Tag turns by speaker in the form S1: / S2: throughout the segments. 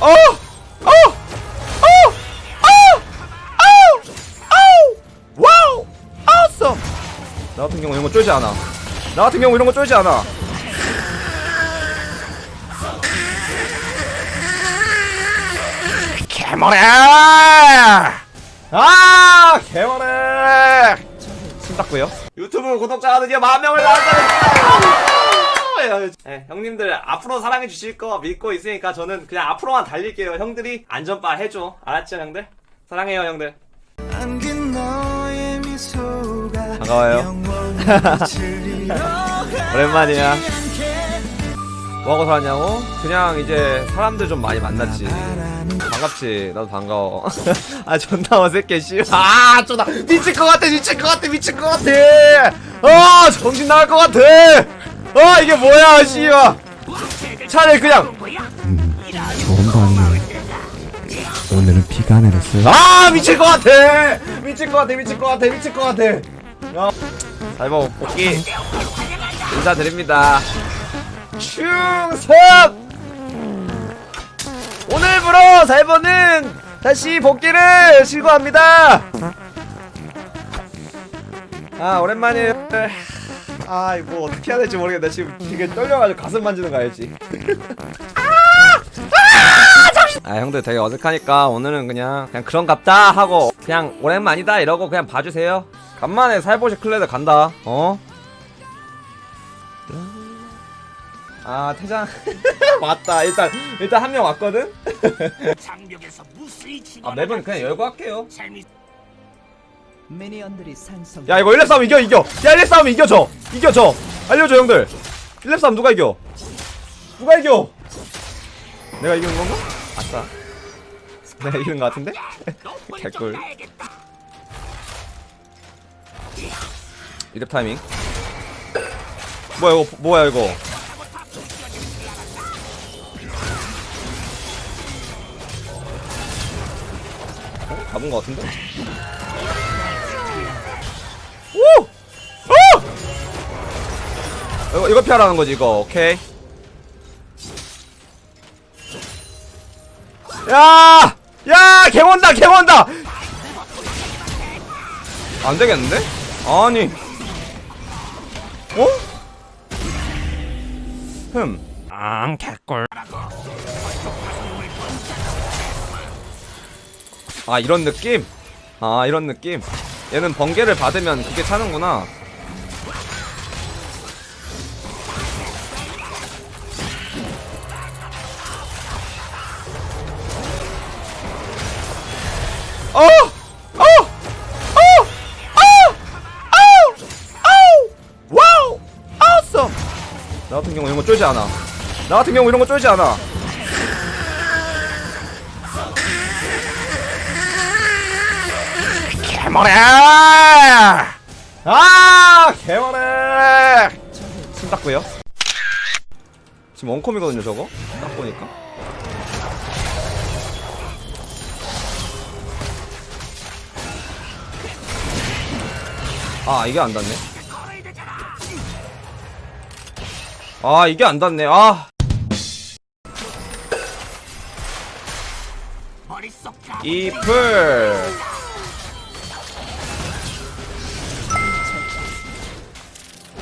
S1: 어! 어! 어! 어! 어! 어! Wow! Awesome! 나 같은 경우 이런 거 쫄지 않아. 나 같은 경우 이런 거 쫄지 않아. 개머리! 아! 개머리! 침 닦고요. 유튜브 구독자가 드디어 만 명을 나왔다 는 네, 형님들 앞으로 사랑해 주실 거 믿고 있으니까 저는 그냥 앞으로만 달릴게요. 형들이 안전바 해줘. 알았죠, 형들? 사랑해요, 형들. 반가워요. 오랜만이야. 뭐하고 살았냐고? 그냥 이제 사람들 좀 많이 만났지. 반갑지. 나도 반가워. 아 존나 어색해 씨. 아 존나 미칠 것 같아 미칠 것 같아 미칠 것 같아. 아 정신 나갈 것 같아. 아 이게 뭐야 씨발. 차라리 그냥.
S2: 좋은 밤이네. 오늘은 비가 내렸어요.
S1: 아 미칠 것 같아. 미칠 것 같아 미칠 것 같아 미칠 것 같아. 야. 사이버 복귀. 인사드립니다. 충성! 오늘부로 사이버는 다시 복귀를 실거합니다. 아 오랜만이에요 아 이거 어떻게 해야 될지 모르겠다 지금 되게 떨려가지고 가슴 만지는 거 알지? 아! 형들 되게 어색하니까 오늘은 그냥 그냥 그런갑다 하고 그냥 오랜만이다 이러고 그냥 봐주세요. 간만에 살보시 클레드 간다. 어? 아 퇴장. 맞다. 일단 일단 한 명 왔거든? 아 맵은 그냥 열고 할게요 야 이거 1렙 싸움 이겨 이겨. 야 1렙 싸움 이겨줘 이겨줘 알려줘 형들. 1렙 싸움 누가 이겨? 누가 이겨? 내가 이기는 건가? 아싸. 내가 이기는 거 같은데? 개꿀. 1렙 타이밍. 뭐야 이거 뭐야 이거? 어? 잡은 거 같은데? 오! 오! 이거, 이거 피하라는 거지, 이거. 오케이. 야! 야! 개 온다, 개 온다! 안 되겠는데? 아니. 어? 흠.
S3: 앙 개꿀
S1: 아, 이런 느낌? 아, 이런 느낌? 얘는 번개를 받으면 그게 차는구나. 어! 어! 어! 어! 나 같은 경우 이런 거 쫄지 않아. 나 같은 경우 이런 거 쫄지 않아. 개머리! 아! 개머리! 침 닦고요. 지금 원콤이거든요, 저거? 딱 보니까. 아, 이게 안 닿네. 아, 이게 안 닿네. 아. 이플.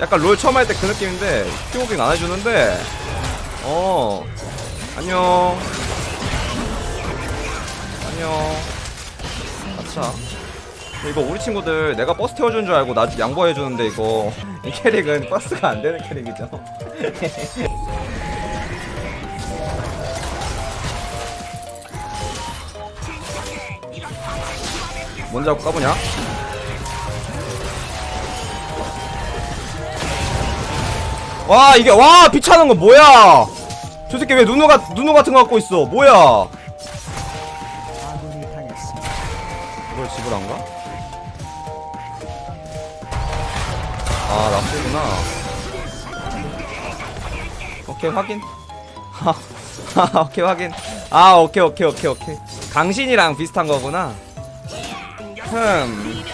S1: 약간 롤 처음 할 때 그 느낌인데 피오킹 안 해주는데 어 안녕. 안녕. 아차. 이거 우리 친구들 내가 버스 태워주는 줄 알고 나 양보해주는데 이거. 이 캐릭은 버스가 안 되는 캐릭이죠. 뭔지 알고 까보냐? 와 이게 와 비차는 거 뭐야? 저 새끼 왜 누누가 누누 같은 거 갖고 있어? 뭐야. 이걸 집을 안 가? 아 납세구나. 오케이 확인. 하 오케이 확인. 아 오케이 오케이 오케이 오케이. 강신이랑 비슷한 거구나. 흠.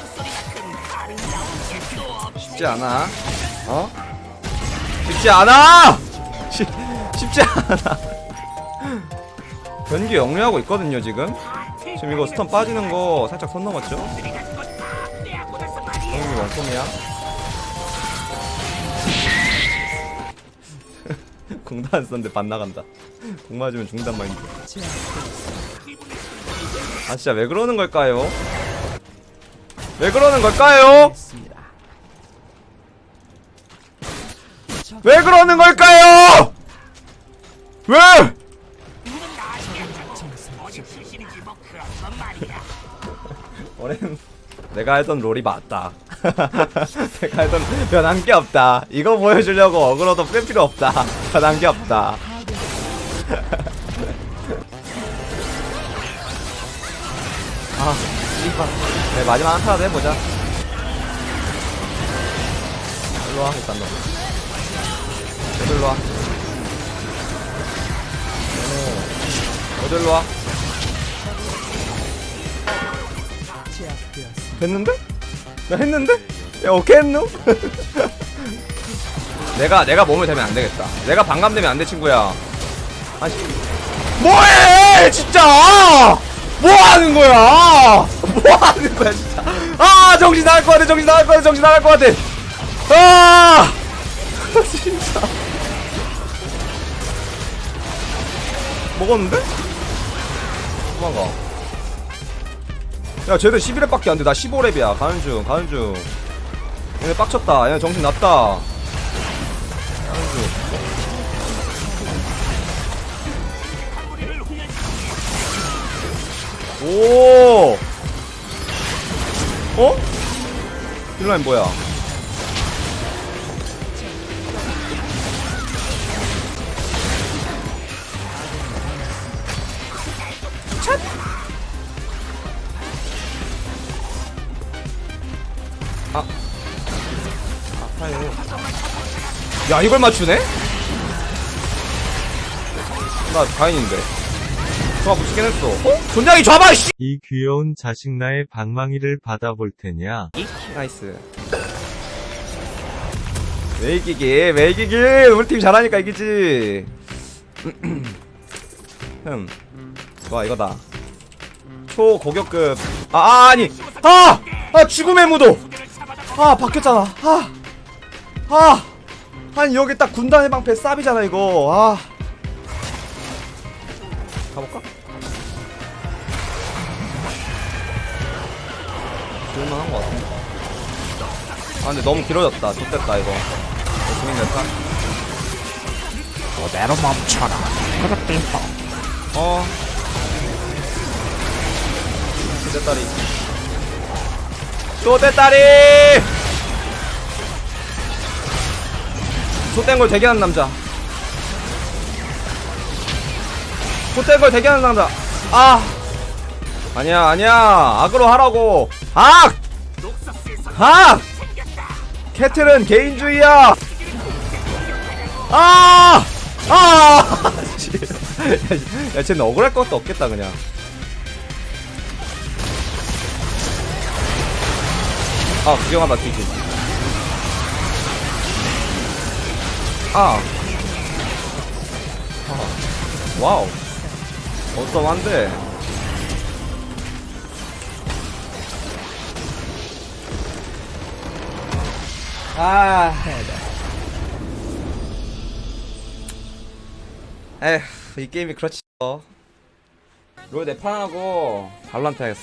S1: 쉽지 않아. 어? 쉽지 않아! 쉽, 쉽지 않아 변기 영리하고 있거든요 지금 지금 이거 스턴 빠지는 거 살짝 선 넘었죠? 형이 원콤이야 공도 안 썼는데 반 나간다 공 맞으면 중단 마인드 아 진짜 왜 그러는 걸까요? 왜 그러는 걸까요? 왜 그러는 걸까요? 왜? 올해는 내가 알던 롤이 맞다. 내가 알던 변한 게 없다. 이거 보여주려고 어그로도 뺄 필요 없다. 변한 게 없다. 아, 씨발. 네, 마지막 한타라도 해보자. 일로 와, 일단 너. 일로 와. 어, 일로 와. 됐는데? 나 했는데? 야 오케이 했노? 내가 내가 몸을 대면 안 되겠다. 내가 반감되면 안돼 친구야. 아니 뭐해 진짜? 뭐 하는 거야? 뭐 하는 거야 진짜? 아 정신 나갈 것 같아 정신 나갈 것 같아 정신 나갈 것 같아. 아 먹었는데? 도망가. 야 쟤들 11렙밖에 안돼 나 15렙이야 가는 중 가는 중 얘네 빡쳤다 얘네 정신 났다 가는 중 오! 어? 딜라인 뭐야? 야 이걸 맞추네? 나 가인인데. 좋아 붙이긴 했어. 어? 존장이 잡아 씨.
S4: 이 귀여운 자식 나의 방망이를 받아볼 테냐?
S1: 나이스. 왜 이기기? 왜 이기기? 우리 팀 잘하니까 이기지. 흠. 좋아 이거다. 초고격급. 아, 아 아니. 아! 아 죽음의 무도. 아 바뀌었잖아. 아. 아. 아 니 여기 딱 군단 해방패 쌉이잖아 이거. 아. 가볼까? 좋을만한 것 같은데. 아 근데 너무 길어졌다. 좋됐다 이거. 재밌네 타.
S3: 그대로 멈춰라. 그렇게
S1: 어. 쪼대다리. 쪼대다리! 좆된 걸 대기하는 남자. 좆된 걸 대기하는 남자. 아! 아니야, 아니야. 악으로 하라고. 악! 악! 캐틀은 개인주의야! 아! 아! 야, 쟤는 억울할 것도 없겠다, 그냥. 아, 구경하다 뒤지. 아. 아. 와우. 어썸한데. 아. 에휴, 이 게임이 그렇지. 어. 롤 네판하고 발란트 하겠어.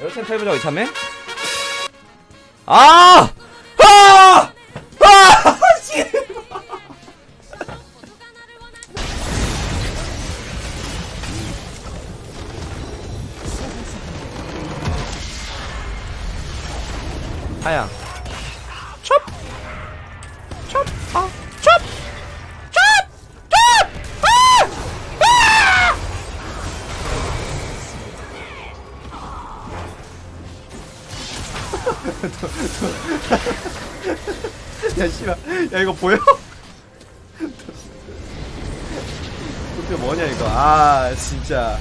S1: 여러분 해보자고 이참에? 아! 아! 하야. 첩! 첩! 아! 첩! 첩! 첩! 아! 아! 야 씨발 야 이거 보여? 도대체 뭐냐 이거 아 진짜